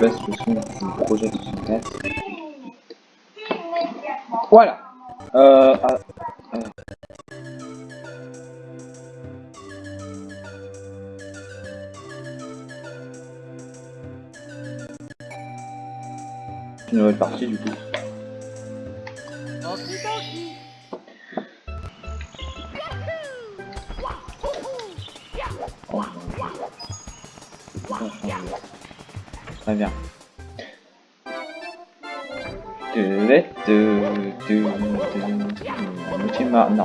baisse le son du projet 64. Voilà. Euh.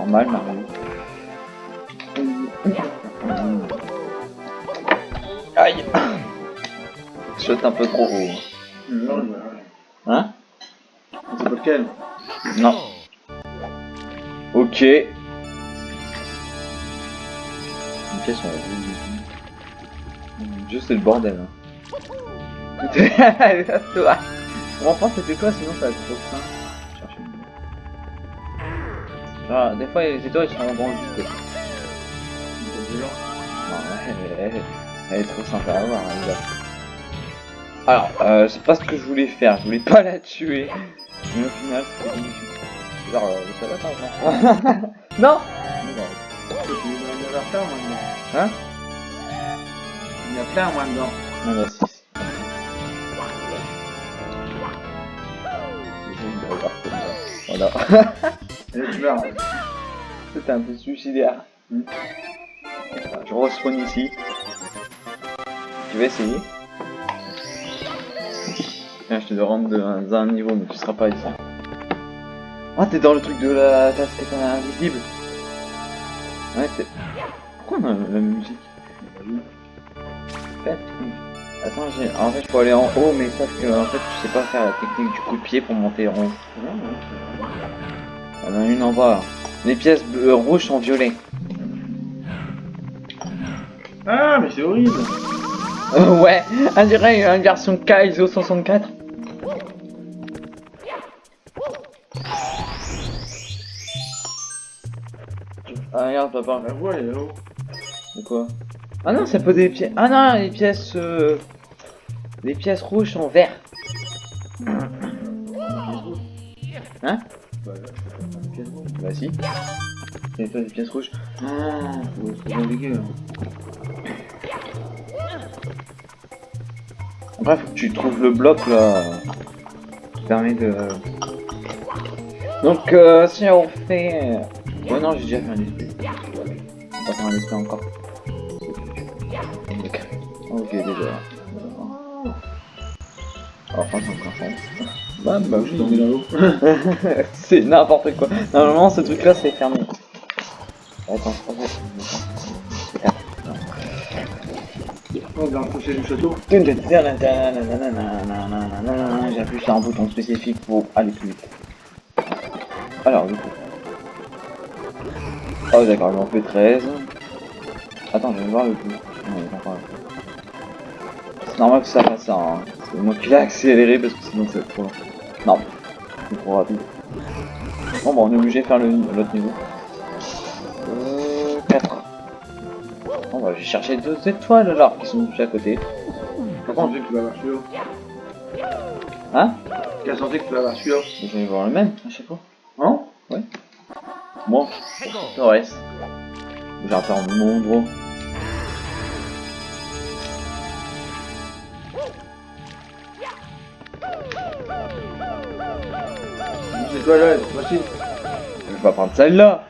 Normal Mario. Aïe saute un peu trop haut. Hein C'est pas lequel Non. Ok. Une pièce on Juste c'est le bordel. Hein. toi. Enfin c'était toi sinon ça va être trop simple. Ah, des fois les étoiles sont vide. Non, elle, est trop sympa à voir. Hein, alors, euh, c'est pas ce que je voulais faire, je voulais pas la tuer. Mais au final, magnifique. Genre, ça va exemple. non Il y en a plein, moi, dedans. Hein Il y en a plein, moi, dedans. Non, bah, si. Voilà. Tu meurs. C'était un peu suicidaire. Hmm. Je respawn ici. Tu vas essayer je te rendre dans un niveau, mais tu seras pas ici. Ah, t'es dans le truc de la casquette invisible Ouais, t'es... Pourquoi on a la musique? Attends, j'ai... En fait, je peux aller en haut, mais sauf que, en fait, je sais pas faire la technique du coup de pied pour monter en haut. A une en bas. Les pièces bleues, rouges sont violettes. Ah, mais c'est horrible Euh, ouais, on dirait une version Kaizo 64. Ah regarde papa. La voix, elle est là-haut. De quoi? Ah non, ça peut des pièces. Ah non, les pièces. Euh... Les pièces rouges sont vertes. Hein? Bah, là, Bah si. Et toi, des pièces rouges. Ah, compliqué, là. Après, faut que tu trouves le bloc là. Qui permet de. Donc, euh, si on fait. Oh non, j'ai déjà fait un esprit. On va faire un esprit encore. Ok, déjà. Alors, encore. Bah, bah Je oui. suis tombé dans l'eau. c'est n'importe quoi. Normalement, ce truc là, c'est fermé. Attends, pas vrai. On va approcher du château. J'appuie sur un bouton spécifique pour aller plus vite. Alors, du coup. Oh, d'accord, j'en fais 13. Attends, je vais voir le coup. Non, il est pas là. C'est normal que ça fasse ça. Hein. Moi qui l'ai accéléré parce que sinon c'est trop. Non, c'est trop rapide. Bon, bah, on est obligé de faire l'autre niveau. Euh, 4. Bon, bah, j'ai cherché deux étoiles alors qui sont juste à côté. Qu'est-ce que tu vas voir celui-là? Hein? Qu'est-ce que tu vas voir celui-là? Je vais voir le même à chaque fois. Hein? Bon, le reste. J'attends mon gros. Je vais pas prendre celle-là.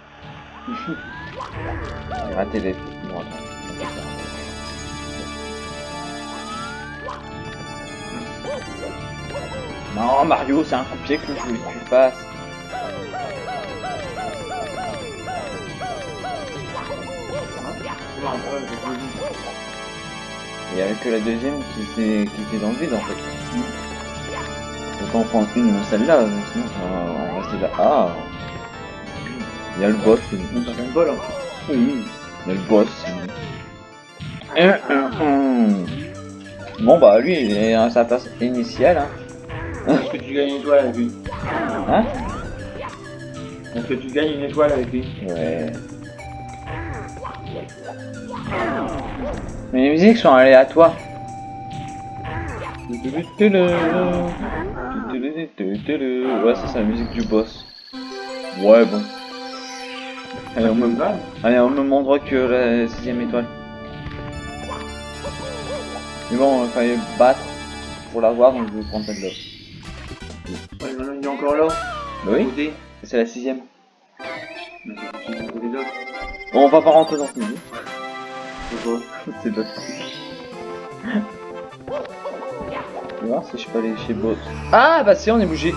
J'ai raté les. Bon, attends. Non, Mario, c'est un coup de pied que je voulais que tu fasses. Vu. Il y avait que la deuxième qui était, qui était dans le vide en fait. Autant prendre une celle-là, sinon on va rester là. Ah Il y a le boss. Un bol, hein. Oui. Il y a le boss. Bon bah lui il est à sa place initiale. Hein. Est-ce que tu gagnes une étoile avec lui? Hein? Est-ce que tu gagnes une étoile avec lui? Ouais. Mais les musiques sont aléatoires. Ouais, ça c'est la musique du boss. Ouais, bon. Allez, au même, Mal. allez, au même endroit que la sixième étoile. Mais bon, il fallait battre pour l'avoir, donc je vais prendre celle-là. Ouais, maintenant, il est encore là. Bah oui, c'est la sixième. C'est. Bon, on va pas rentrer dans ce milieu. C'est pas Je vais voir si je peux aller chez Boss. Ah bah si on est bougé.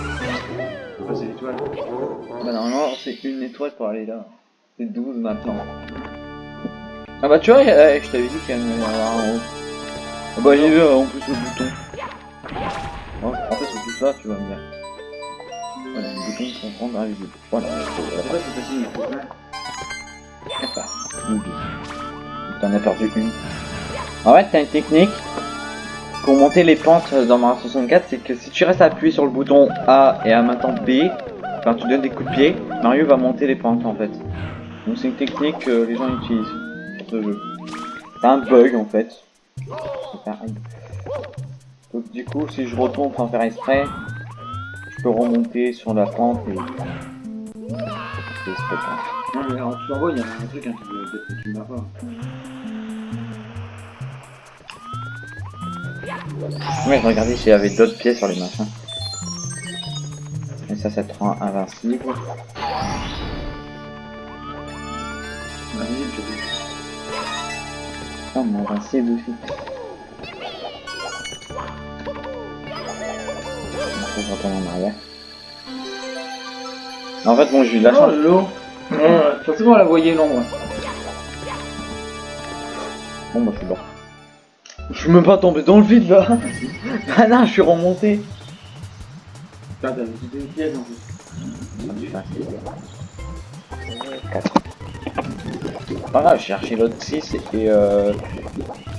C'est pas c'est l'étoile. Bah normalement c'est une étoile pour aller là. C'est 12 maintenant. Ah bah tu vois, euh, je t'avais dit qu'il y en avait un en haut. Ah bah j'ai vu en plus le bouton. En fait c'est tout ça, tu vas me dire. Voilà, les boutons sont rendre invisibles. Voilà, C'est pas c'est facile, plein. T'en as perdu une. En fait, t'as une technique? Pour monter les pentes dans Mario 64, c'est que si tu restes appuyé sur le bouton A et même temps B, quand tu donnes des coups de pied, Mario va monter les pentes en fait. Donc c'est une technique que les gens utilisent sur ce jeu. C'est un bug en fait. Donc du coup, si je retourne sans faire exprès, je peux remonter sur la pente et... Non, mais en bas, il un truc, hein, tu tu. Ouais, je regardais s'il y avait d'autres pièces sur les machins. Et ça, ça te rend invincible. Je. Oh, mais invincible aussi. Je retourne en arrière. En fait, bon, j'ai eu de la Oh, l'eau. Forcément, on la voyait l'ombre. Bon, bah, c'est bon. Je suis même pas tombé dans le vide là. ah non, je suis remonté. Putain, t'as visité une pièce en plus. Pas grave, j'ai cherché l'autre 6 et euh.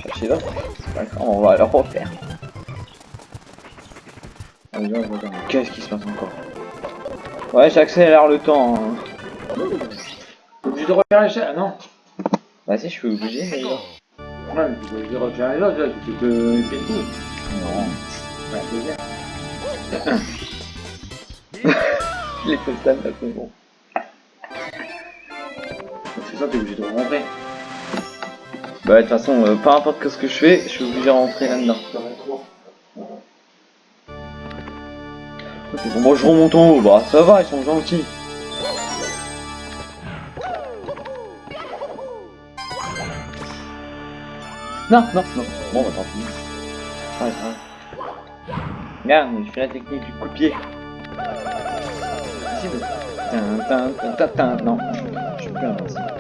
Chercher l'autre. C'est pas grave, on va le refaire. Ah. Qu'est-ce qui se passe encore? Ouais, j'accélère le temps. hein. Obligé de refaire l'échelle Ah non. Bah si, je suis obligé, mais... Non. Ouais, mais tu es obligé de refaire les autres, tu te fais le coup. Ouais, c'est bien. Les costards, là, c'est bon. C'est ça, t'es obligé de remontrer. Bah, de toute façon, euh, peu importe que ce que je fais, je suis obligé de rentrer là-dedans. Bon, moi je remonte en haut, bah ça va, ils sont gentils. Non, non, non. Bon, bah tant pis. Ça va. Regarde, je fais la technique du coup de pied. Tin. Non, je suis plus invincible.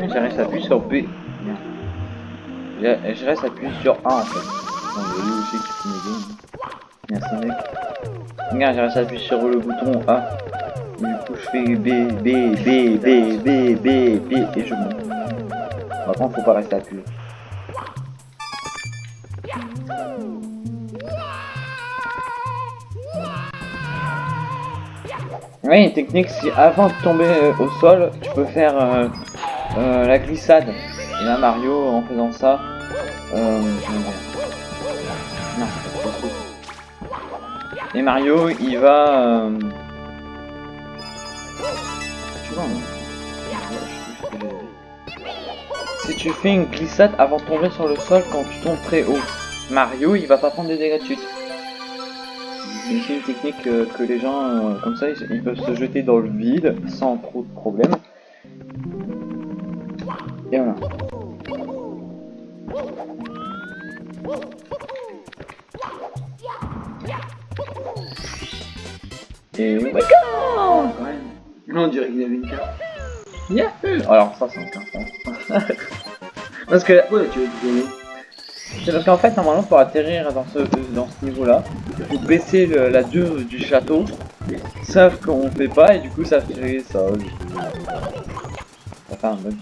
Je reste appuyé sur B. Merde. Je, reste appuyé sur A en fait. Non, mais. Merci mec. Regarde, je reste appuyé sur le bouton A. Du coup, je fais B, B, B, B, B, B, B et je monte. Faut pas rester appuyé. Oui, une technique, si avant de tomber euh, au sol, tu peux faire euh, euh, la glissade. Et là, Mario, en faisant ça, euh, non. Et Mario, il va. Tu vois, non Si tu fais une glissade avant de tomber sur le sol quand tu tombes très haut, Mario, il va pas prendre des dégâts de chute. C'est une technique euh, que les gens, euh, comme ça, ils, ils peuvent se jeter dans le vide sans trop de problèmes. Et voilà. Et ouais. Quand même. Non, on dirait qu'il avait une carte. Alors ça c'est un carton. Parce que Ouais, tu veux c'est parce qu'en fait normalement pour atterrir dans ce dans ce niveau là, il faut baisser le- la dure du château. Sauf qu'on fait pas et du coup ça fait ça. Ça fait un bug.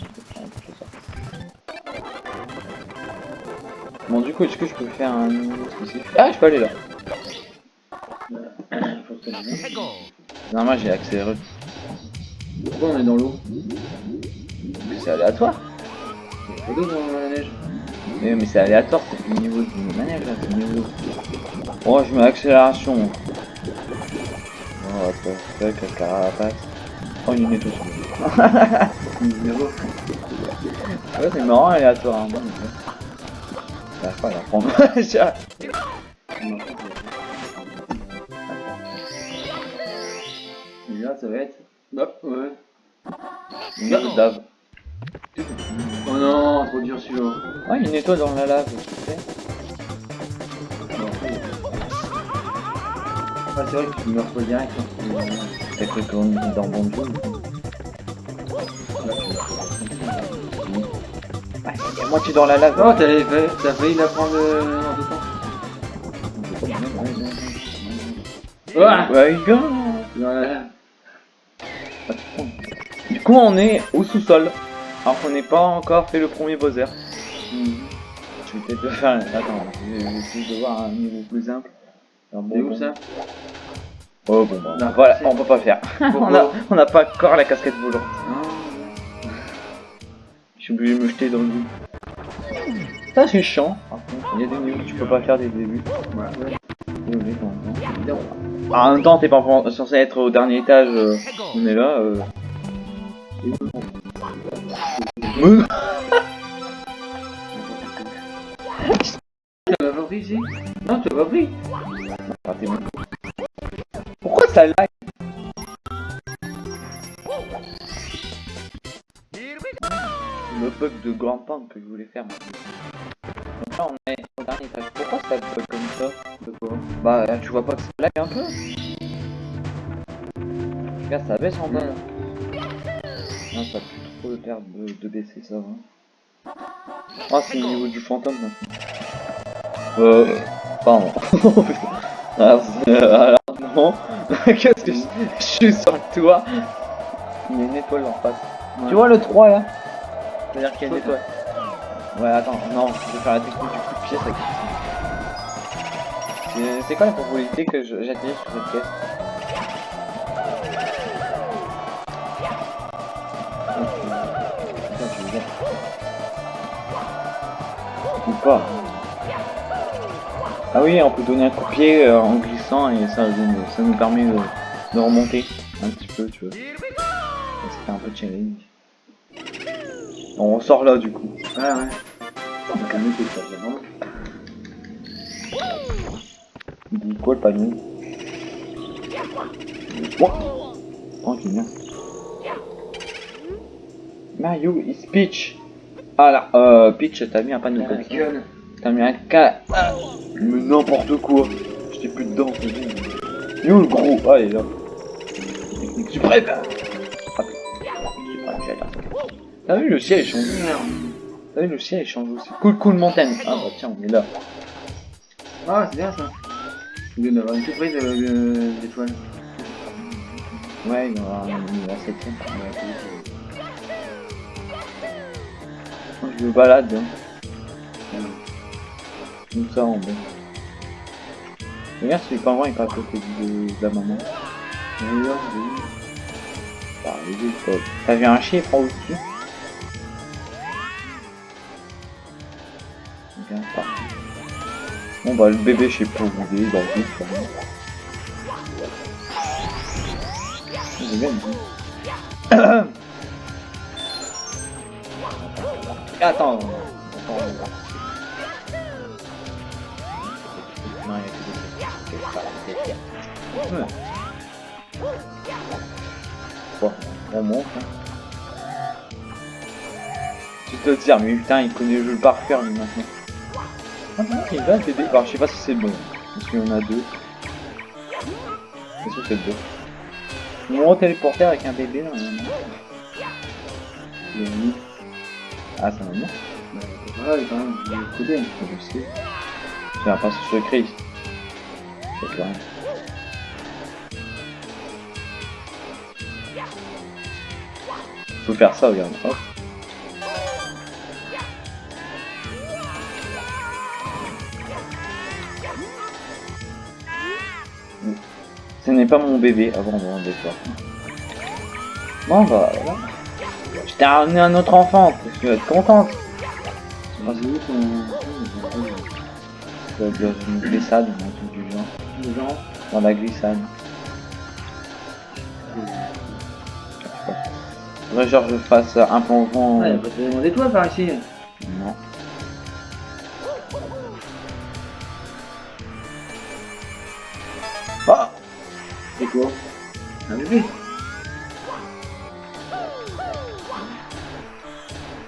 Bon du coup est-ce que je peux faire un niveau spécifique? Ah je peux aller là. Normalement j'ai accéléré. Pourquoi on est dans l'eau? C'est aléatoire. Dans. Mais, mais c'est aléatoire, c'est le niveau du manège là, c'est le niveau. Oh, je mets accélération. Oh, what the fuck, la carapace. Oh, il est tout. Ouais, c'est marrant, aléatoire. Hein. Bon, J'arrive pas à la prendre. Là, ça va être. Hop, ouais. Une lave. Oh non, trop dur celui-là. Ouais, une étoile dans la lave, tu. Ah, c'est vrai que tu meurs pas direct. T'as cru qu'on était dans bon jeu. Ouais, il y a moitié dans la lave. Oh, t'as failli la prendre euh, en deux temps. Ah. Dans la lave. Du coup, on est au sous-sol. Alors qu'on n'est pas encore fait le premier Bowser. Je vais peut-être le faire. Attends, je vais essayer de voir un niveau plus simple. Bon C'est où ça Oh bon, bah, Non, voilà, on peut pas faire. on a, on n'a pas encore la casquette volante. Ah. Je suis obligé de me jeter dans le vide. Ça c'est chiant. Par contre, il y a des niveaux que tu peux pas faire dès le début. Ah, en même temps, t'es pas censé être au dernier étage. euh, on est là. Euh... Mais- Tu l'as pas pris ici Non, tu l'as pas pris Ah. Pourquoi ça lag Le bug de grand pente que je voulais faire. Donc là, on est au dernier étage. Pourquoi ça bug comme ça De quoi Bah, tu vois pas que ça lag un peu Regarde, ça baisse en bas là. Non, ça a de de, baisser, ça va. Ah, c'est le niveau du fantôme maintenant. Euh. Pardon. alors, euh, alors, non. Qu'est-ce que je, je suis sur le toit Il y a une étoile en face. Tu vois le 3 là? C'est-à-dire qu'il y a une étoile. Ouais, attends, non, je vais faire la technique du coup de pied, ça C'est- quoi la probabilité que j'atterrisse sur cette caisse Ou pas. Ah oui, on peut donner un coup de pied euh, en glissant et ça, nous- ça nous permet de, remonter un petit peu, tu vois. Ça fait un peu challenge. On sort là du coup. Ouais, ouais. Donc, un mec qui est pas vraiment. Il dit quoi le panier? Quoi? Oh, viens. Mario is Peach. Ah là, euh, Peach, t'as mis un panneau comme ça. T'as mis un cas. Mais n'importe quoi. J'étais plus dedans. Il est où le gros? Ah, il est là. Technique suprême. Suprême, j'adore. T'as vu le ciel change T'as vu le ciel change aussi. Cool, cool montagne. Ah bah tiens, on est là. Ah, c'est bien ça. Il vient d'avoir une surprise de- de- d'étoile. Ouais, il y aura un- la septième. Je me balade. Hein. Comme ça en bas. Regarde celui pingouin il est pas à côté de, la maman. Oui. Bah, les. T'as vu un chiffre en au-dessus Bien. Bon bah le bébé je sais pas où il est, il va vite quand même. Attends. Attends. Non, il y a que des trucs. Ouais. Bon, on monte. Hein. Tu te dire, mais putain, il connaît le jeu par cœur lui maintenant. Ah non, il va bébé. Alors, je sais pas si c'est bon. Parce qu'il y en a deux. C'est que deux. Mon téléporter avec un bébé là. non Il est mis. Ah, c'est un moment. Voilà, il est quand même il est codé. Je sais. C'est un passage secret. C'est clair. Faut faire ça, regarde. Hop. Ce n'est pas mon bébé avant de des fois. Bon bah voilà. Je t'ai ramené un autre enfant, tu vas être contente. Dans une glissade, truc du genre. Dans la glissade. Faudrait genre je fasse un y'a pas tellement d'étoiles par ici. Non. Ah C'est quoi? Un bébé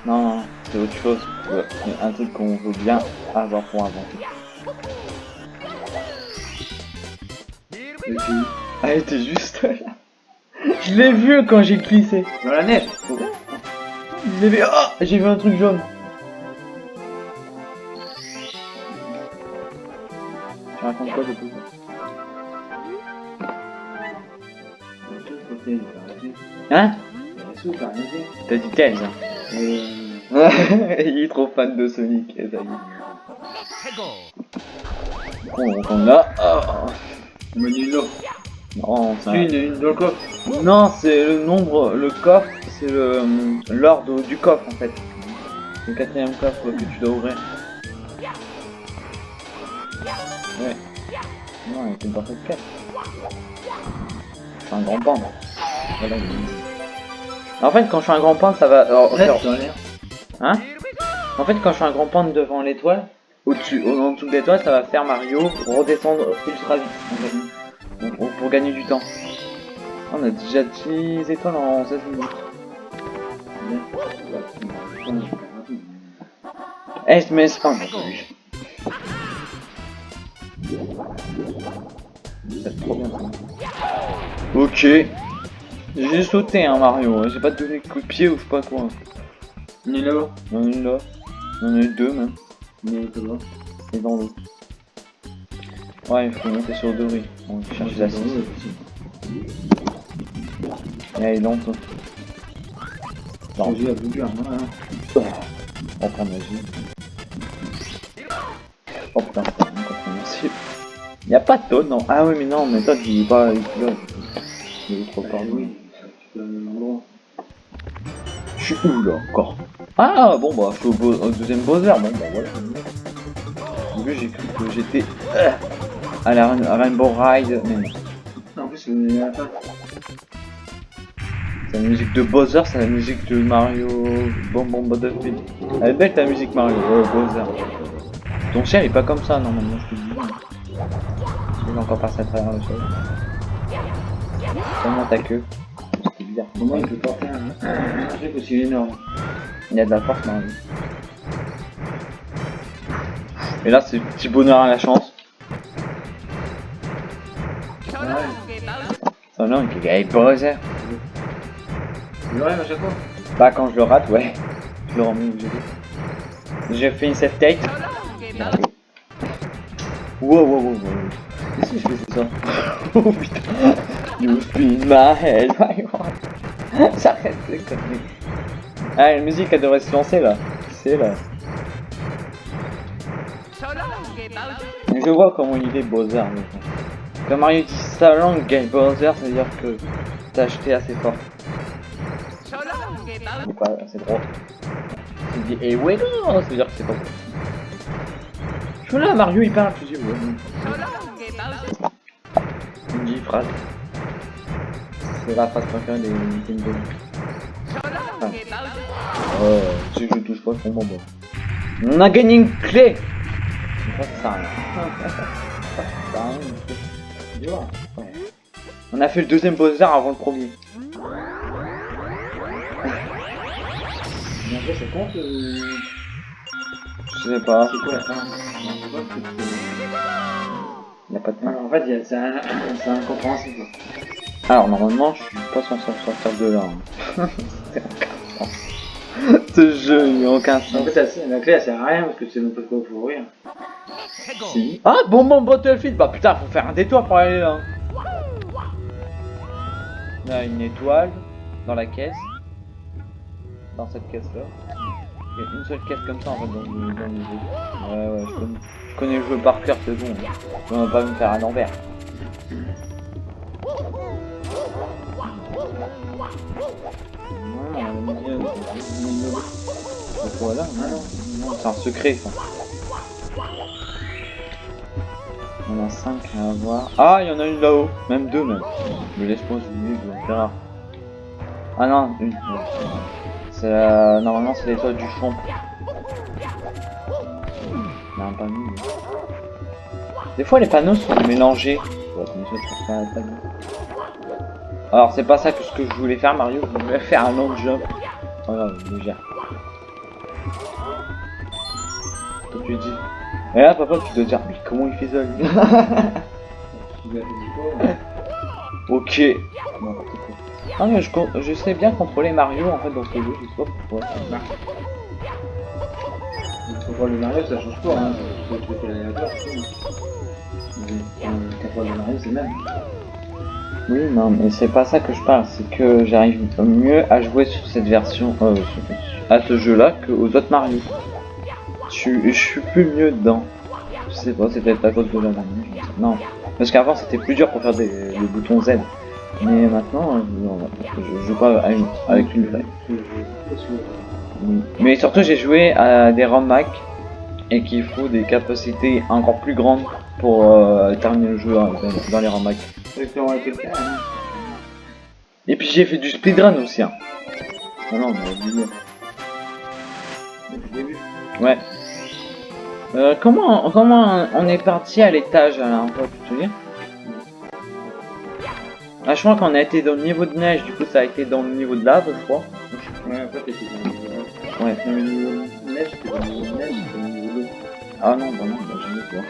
Non, non, c'est autre chose. Un truc qu'on veut bien avoir pour inventer. Ah, elle était juste là. Je l'ai vu quand j'ai glissé. Dans la neige Je l'ai vu. Ah J'ai vu un truc jaune. Tu racontes quoi de plus Hein? T'as dit hein. Euh, Il est trop fan de Sonic, et ça y est. Bon, donc on a. Oh. Une autre. Non, c'est un- Une, une dans le coffre. Non, c'est le nombre, le coffre, c'est le l'ordre du coffre en fait. Le quatrième coffre que tu dois ouvrir. Ouais. Non, il fait de quatre. Je suis un grand panda. Voilà. il- En fait, quand je suis un grand panda, ça va. alors. Hein En fait, quand je suis un grand panda devant l'étoile, au-dessus, au- en dessous de l'étoile, ça va faire Mario redescendre ultra vite. En pour- gagner du temps. On a déjà 10 étoiles en 16 minutes. Eh, un C'est trop bien ça. Ok. J'ai sauté hein Mario, j'ai pas donné coup de pied ou je pas quoi. On est là-bas. Il y en a une là. Il y en a eu deux même. On est là-bas. Et dans l'autre. Ouais, il faut monter sur Dory. On cherche la 6. Et elle est lente. Non. J'ai la boucle, hein. On prend magie. Oh putain, c'est commencé. Y'a pas de Toad, non Ah oui, mais non, mais Toad il est pas. Il est est trop fort. à l'endroit. Je suis où là encore? Ah bon bah je suis au, deuxième Bowser, bon bah voilà. Au début j'ai cru que j'étais euh, à la Rainbow Ride, mais non. En plus, la fin. C'est la musique de Bowser, c'est la musique de Mario Bon Bon Battlefield. Elle est belle ta musique Mario, ouais, Bowser. Ton chien est pas comme ça normalement, je te dis. Il va encore passer à travers le sol. Seulement ta queue? C'est bizarre. Comment il peut porter un truc aussi énorme Il y a de la force dans vie. Et là, c'est le petit bonheur à la chance. Oh non, il est Bowser. Il à chaque fois. Bah, quand je le rate, ouais. Je le remets où j'ai. J'ai fait une save state. Wow, wow, wow, wow. Qu'est-ce que je fais ça Oh putain. You spin my head. J'arrête les conneries. Ah, la musique, elle devrait se lancer là. C'est là. Je vois comment il est Bowser. Quand Mario dit sa langue Bowser, ça veut dire que t'as acheté assez fort. C'est pas assez drôle. Tu dis eh ouais non, ça veut dire que c'est pas bon. Je suis là, Mario il parle, dis ouais. Une dit phrase. C'est la phrase préférée des Nintendo. Oh, si je touche pas son bonbon. On a gagné une clé. On a fait le deuxième Bowser avant le premier. Mais après, ça compte. euh, Je sais pas, C'est quoi la fin Je sais pas, parce que c'est- y a pas de fin. En fait, il y a- c'est un- c'est incompréhensible. Alors normalement je suis pas censé sortir de là. hein. Ce jeu il a aucun En sens. fait, la, la clé, elle sert à rien parce que c'est même pas de quoi pour ouvrir. Si. Ah bon bon Battlefield Bah putain faut faire un détour pour aller là. Il y a une étoile dans la caisse. Dans cette caisse là. Il y a une seule caisse comme ça en fait dans le, dans le jeu. Ouais ouais je connais, je connais le jeu par cœur c'est bon. On va pas me faire un envers. A euh, Voilà, c'est un secret ça. On a 5 à avoir. Ah, il y en a une là-haut, même deux même. Me laisse je vais faire. Ah non, une. C'est. Normalement, c'est l'étoile du champ. Non, pas mis. Des fois, les panneaux sont mélangés. Je. Alors, c'est pas ça que ce que je voulais faire, Mario. Je voulais faire un long jump. Voilà, je le gère. Toi, tu dis. Et là, papa, tu dois dire, mais comment il fait ça, lui. Ok. Ah, mais je, je sais bien contrôler Mario en fait dans ce jeu, je sais pas pourquoi. Le contrôle de Mario, ça change pas, hein. C'est le truc. Mais, euh, Le Mario, c'est le même. Oui, non, mais c'est pas ça que je parle, c'est que j'arrive mieux à jouer sur cette version, euh, à ce jeu-là qu'aux autres Mario. Je, suis- je suis plus mieux dedans. Je sais pas, c'est peut-être à cause de la je Non, parce qu'avant c'était plus dur pour faire des, le bouton Z. Mais maintenant, euh, non, je joue pas à une- avec une vraie. Euh, Oui. Mais surtout, j'ai joué à des ROM Mac et qu'il faut des capacités encore plus grandes pour euh, terminer le jeu hein, dans, dans les hein. Et puis j'ai fait du speedrun aussi. Hein. Ah non, on. Ouais. Euh, comment, comment on est parti à l'étage là peu, tu te souviens? Ah, je crois qu'on a été dans le niveau de neige, du coup ça a été dans le niveau de lave, je crois. Ouais, après, t'étais dans le niveau Ouais. Neige, t'étais dans le niveau neige, t'étais dans le niveau d'eau. Ah non, bah non, bah j'ai vu quoi.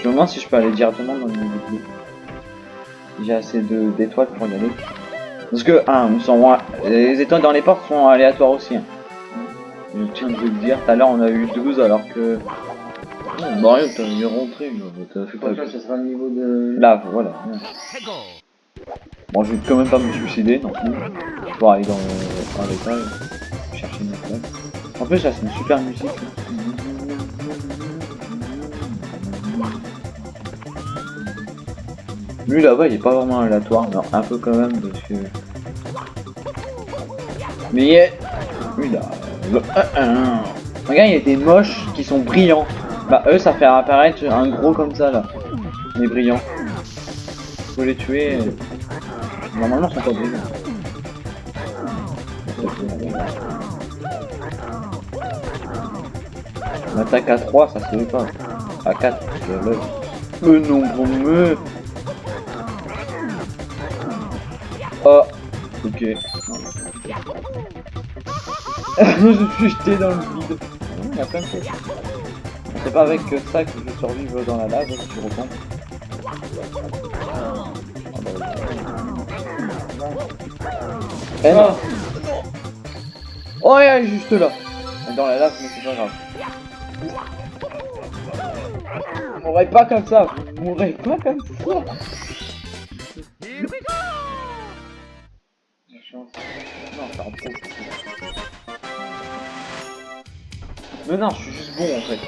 Je me demande si je peux aller directement dans le niveau. J'ai assez d'étoiles pour y aller. Parce que, ah, ils sont, les étoiles dans les portes sont aléatoires aussi. hein. Je tiens de le dire, tout à l'heure on a eu 12 alors que... Oh, Mario, t'as mieux rentré, là, t'as fait pas... Ça sera le niveau de. Lave, voilà. Bon, je vais quand même pas me suicider non plus. Pour aller dans, dans l'étage, chercher une étoile. En plus, là, c'est une super musique. Lui là-bas, il est pas vraiment aléatoire, mais un peu quand même parce que. Mais il est. Lui là. le 1-1. Regarde, il y a des moches qui sont brillants. Bah, eux, ça fait apparaître un gros comme ça là. Mais brillant. Faut les tuer. Normalement, ils sont pas brillants. On attaque à 3, ça se fait pas. À 4, je l'œil. Le nombre me. Oh, ok. je suis jeté dans le vide. Il y a plein de choses. C'est pas avec ça que je survive dans la lave, si tu reprends. Eh non Oh, il est juste là Dans la lave, mais c'est pas grave. Vous mourrez pas comme ça Vous mourrez pas comme ça La chance. Non, pro. Mais non, je suis juste bon en fait.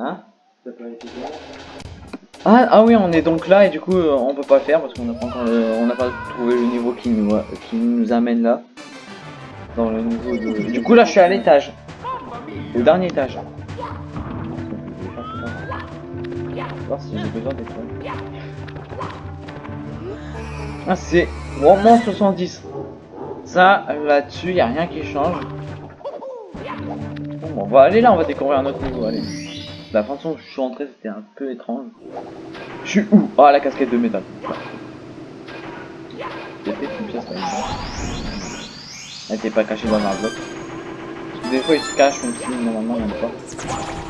Hein Ça bon. ah, ah oui, on est donc là et du coup euh, on peut pas le faire parce qu'on n'a pas encore le- on n'a pas trouvé le niveau qui nous, euh, qui nous amène là. Dans le niveau de... Du coup là je suis à l'étage. Au dernier étage. Si j'ai besoin d'étoiles. Ah c'est vraiment 70. Ça là-dessus y a rien qui change. Bon, on va aller là, on va découvrir un autre niveau, allez. La façon dont je suis entré c'était un peu étrange. Je suis où? Ah la casquette de métal. Il une pièce. Elle était pas cachée dans un bloc. Parce que des fois il se cache même si normalement il n'y en a pas.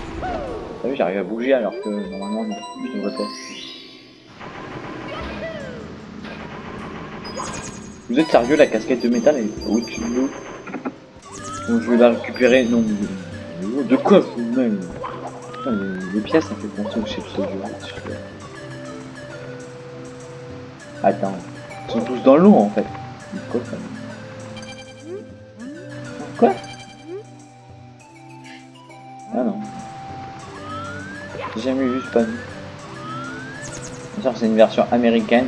T'as j'arrive à bouger alors que normalement je ne vois pas. Vous êtes sérieux la casquette de métal est au-dessus de l'eau Donc je vais la récupérer. Non. De quoi même les, pièces ça fait penser au chef jeu. Attends. Ils sont tous dans l'eau en fait. Quoi Quoi Ah non. J'ai jamais vu ce c'est une version américaine.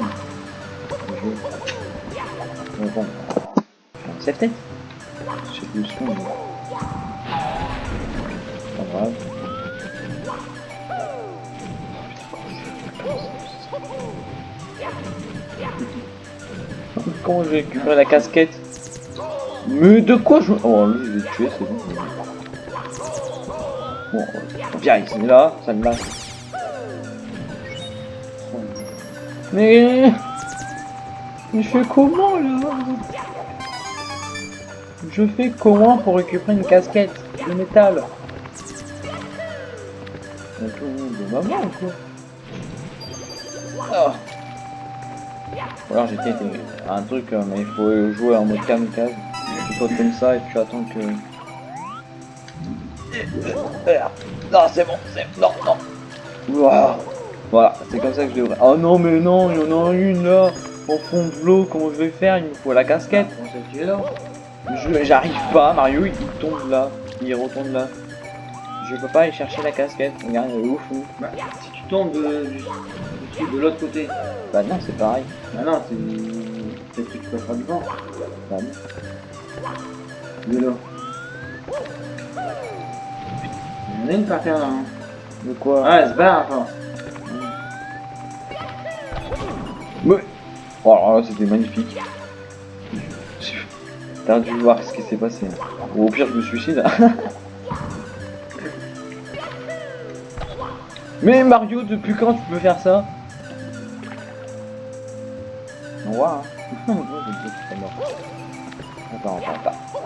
bon. C'est peut-être. Sais plus son. mais- Pas grave. Comment je vais récupérer la casquette? Mais de quoi je... Oh lui je vais tuer c'est bon. Bon, bien il est là, ça me lâche. Mais... Mais je fais comment là? Je fais comment pour récupérer une casquette de métal? De maman ou quoi Ah. Alors tenté un truc, euh, mais il faut jouer en mode kamikaze. Tu comme ça et tu attends que... Non, c'est bon, c'est... Non, non Ouah. Voilà, c'est comme ça que je devrais... Oh non, mais non, il y en a une là Au fond de l'eau, comment je vais faire? Il me faut la casquette J'arrive pas, Mario il tombe là, il retombe là. Je peux pas aller chercher la casquette, regarde, elle est au fond. Bah, si tu tombes de, truc de l'autre côté. Bah non, c'est pareil. Bah non, c'est. Peut-être que tu peux faire du vent. Bah non. De l'eau? En a une par terre là. Hein. De quoi? Ah, elle se barre. Ouais. Oh alors là, c'était magnifique. T'as dû voir ce qui s'est passé. Ou au pire, je me suicide. Mais Mario, depuis quand tu peux faire ça? On hein.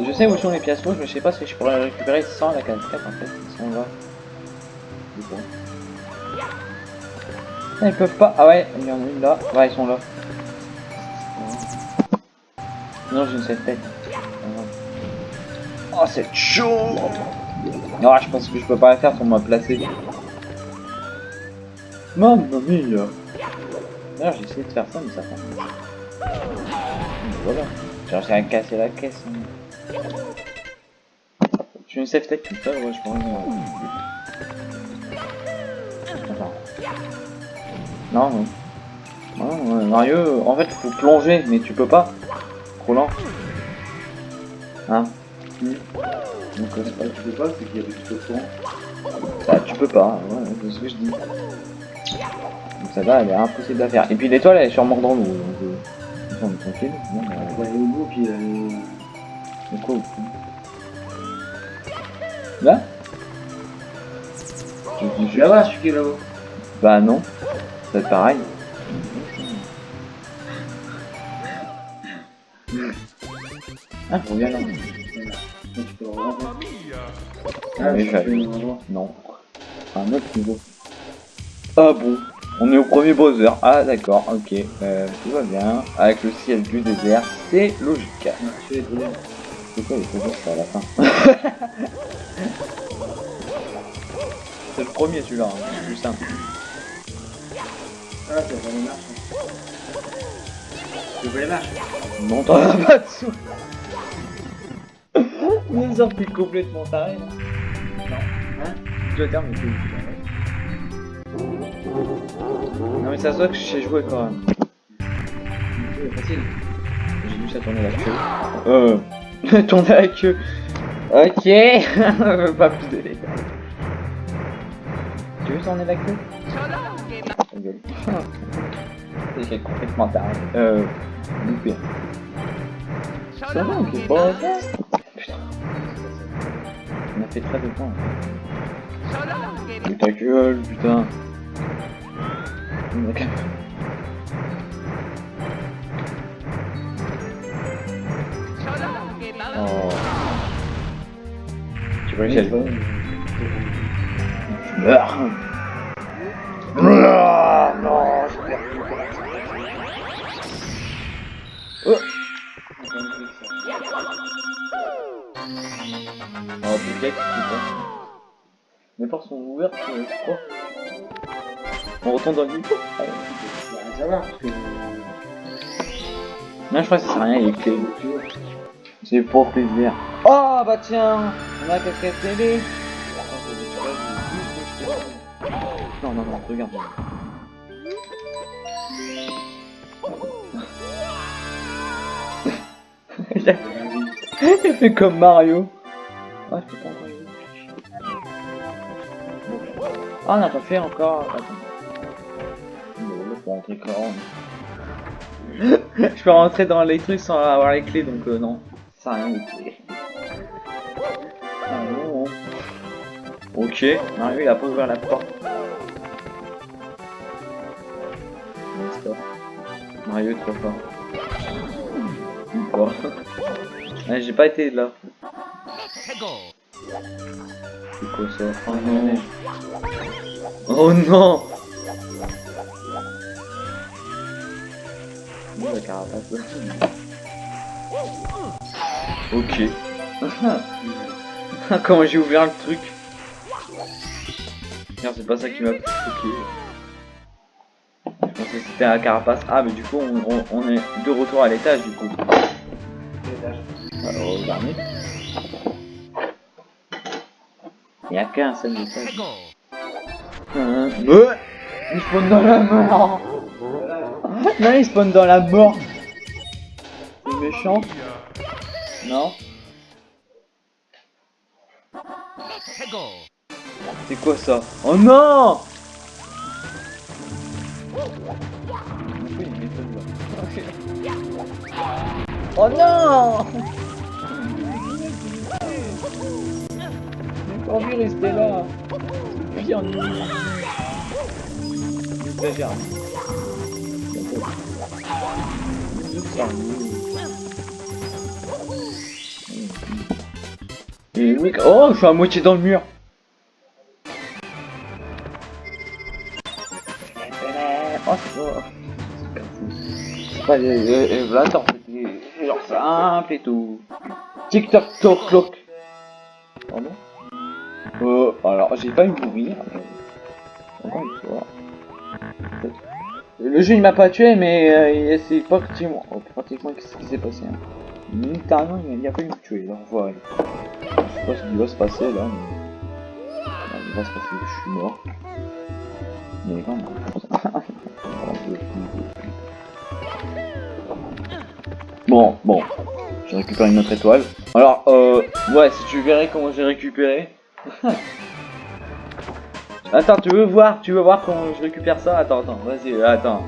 Je sais où sont les pièces rouges, mais je sais pas si je pourrais les récupérer sans la casquette en fait. Ils sont là. Ah, Ils peuvent pas. Ah ouais, il y en a une là. Ouais, ils sont là. Non, j'ai une cette tête. Oh, c'est chaud Non, je pense que je peux pas la faire pour me placer. Mamma mia D'ailleurs, j'ai essayé de faire ça, mais ça prend. Voilà. J'ai réussi à casser la caisse. hein. J'ai une safe tech tout ça, ouais, je. Attends. Non, non. Non, euh, Mario, en fait, faut plonger, mais tu peux pas. Trop lent. Hein. Donc, euh, pas... Tu peux pas, c'est qu'il y a du truc au fond. Bah, tu peux pas, ouais, c'est ce que je dis. Donc, ça va, elle est impossible à faire. Et puis, l'étoile, elle est sûrement dans l'eau. Donc, euh, on est tranquille. Non, bah, On va aller au bout, puis. Euh... de quoi au fond Là? Je vais voir celui qui est là-haut. Bah, non. Ça va être pareil. Ah, je reviens là. Tu peux. Ah, mais rentrer. Non. Un autre niveau. Ah bon On est au premier Bowser. Ah d'accord, ok. Euh, tout va bien. Avec le ciel du désert, c'est logique. C'est quoi les Bowser C'est à la fin. c'est le premier celui-là, hein. c'est plus simple. Ah, ça va les marches. Tu veux les marches Non, t'en as pas dessous. Ils ont pris complètement taré. là. Hein Je vais terminer. Non mais ça se voit que je sais jouer quand même. C'est facile. J'ai dû ça tourner la queue. Euh. tourner la queue. Ok. pas plus de. Tu veux tourner la queue? Est complètement taré. Euh. Loupé. Ça va, ok. Bon. Putain. On a fait très de temps. Mais ta gueule, putain. Même- Oh. Tu veux que j'aille Je meurs. Ah, non, je perds. Oh. Oh, peut-être. Les portes sont ouvertes, je crois. On retourne dans le micro ça va, parce que. Non, je crois que ça sert à rien, il est clé. C'est pour plaisir. Oh, bah tiens, on a casquette télé. Non, non, non, regarde. Il a- Il fait comme Mario. Ah, je peux pas encore les Ah, on n'a pas fait encore. Attends. Je peux rentrer dans les trucs sans avoir les clés, donc euh, non. Ça à rien les clés. Ah non. Ok, Mario il a pas ouvert la porte. Non. Mario est trop fort. Ouais, J'ai pas été là. C'est quoi ça? Oh non Oh non la carapace Ok. Comment j'ai ouvert le truc Merde, c'est pas ça qui m'a choqué. Je pensais que c'était la carapace. Ah, mais du coup, on, on- on est de retour à l'étage, du coup. Alors. Il y a qu'un seul étage. Ouais. Il dans la mort. Non, il spawn dans la mort. C'est méchant. Non. C'est quoi ça? Oh non Oh non J'ai pas envie de rester là. C'est pire. J'exagère. Oh, je suis à moitié dans le mur. Pas... Des fait, c'est genre simple et tout. Tic tac toc cloc. Pardon? Euh, alors j'ai pas eu mourir. Encore une fois. Le jeu il m'a pas tué, mais euh, c'est pratiquement, oh, pratiquement ce qui s'est passé. Hein. Littéralement il pas eu me tuer, voilà. Je sais pas ce qui va se passer là, mais. Il va se passer que je suis mort. Mais quand même. Bon, bon. J'ai récupéré une autre étoile. Alors, euh, ouais, si tu verrais comment j'ai récupéré. attends, tu veux voir, tu veux voir comment je récupère ça? Attends, attends, vas-y, attends.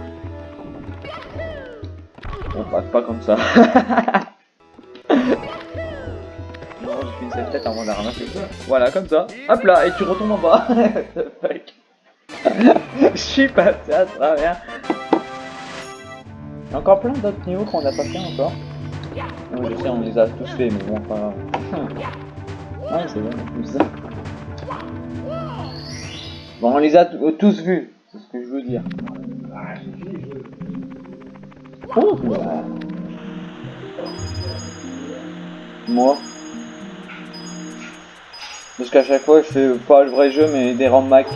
On passe pas comme ça. non, avant. Voilà, comme ça. Hop là, et tu retombes en bas. Je suis passé à travers. Il y a encore plein d'autres niveaux qu'on n'a pas fait encore. Ouais, je sais, on les a tous fait, mais bon, pas. Ouais, c'est bon, comme ça. Bon, on les a t- tous vus, c'est ce que je veux dire. Moi. Parce qu'à chaque fois, je fais pas le vrai jeu, mais des ROM Mac.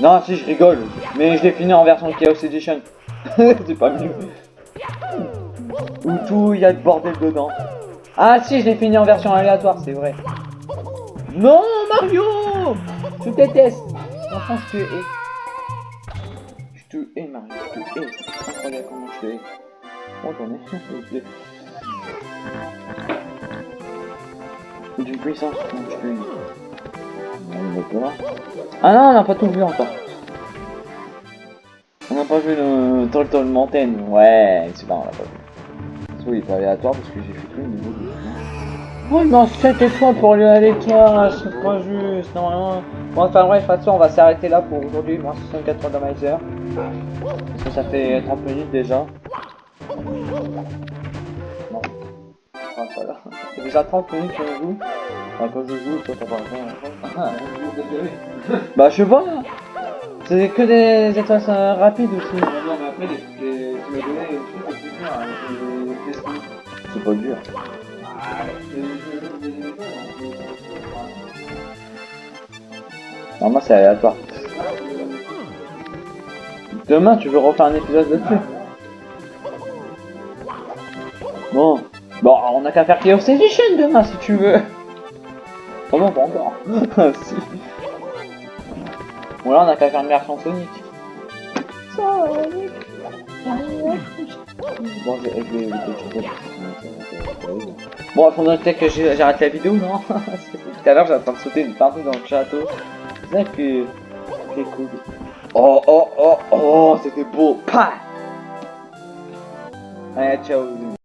Non, si, je rigole. Mais je l'ai fini en version Chaos Edition. c'est pas mieux. Où tout, il y a le bordel dedans. Ah si, je l'ai fini en version aléatoire, c'est vrai. Non, Mario Je te déteste. Enfin, je te hais. Je te hais, Mario, je te hais. Incroyable comment je te hais. Attendez, s'il vous plaît. D'une puissance, je te hais. Ah non, on n'a pas tout vu encore. On n'a pas vu le Turtle Mountain. Ouais, c'est pas, on l'a pas vu. Parce qu'il est pas aléatoire parce que j'ai fait tout le niveau de Oh, il manque 7 étoiles pour aller à l'étoile, c'est pas juste, normalement. Bon, enfin bref, de toute façon, on va s'arrêter là pour aujourd'hui, moins 64 randomizer. Parce que ça fait 30 minutes déjà. Non. Enfin, pas là. Ça fait déjà 30 minutes qu'on joue. Enfin, quand je joue, toi t'as pas encore. Bah, je sais pas. C'est que des étoiles euh, rapides aussi. Non, mais après, les, les, tu m'as donné les trucs, pas dur. Ah, c'est- c'est- aléatoire. Demain, tu veux refaire un épisode dessus Bon. Bon, on a qu'à faire Chaos Edition demain si tu veux. Oh non, pas encore. si. Bon, là, on a qu'à faire une version. Sonic. Bon, j'ai les Bon, il faudrait peut-être que j'ai- j'arrête la vidéo, non? Tout à l'heure, en train de sauter partout dans le château. C'est vrai que... C'est cool. Oh, oh, oh, oh, c'était beau. Pa Allez, ciao.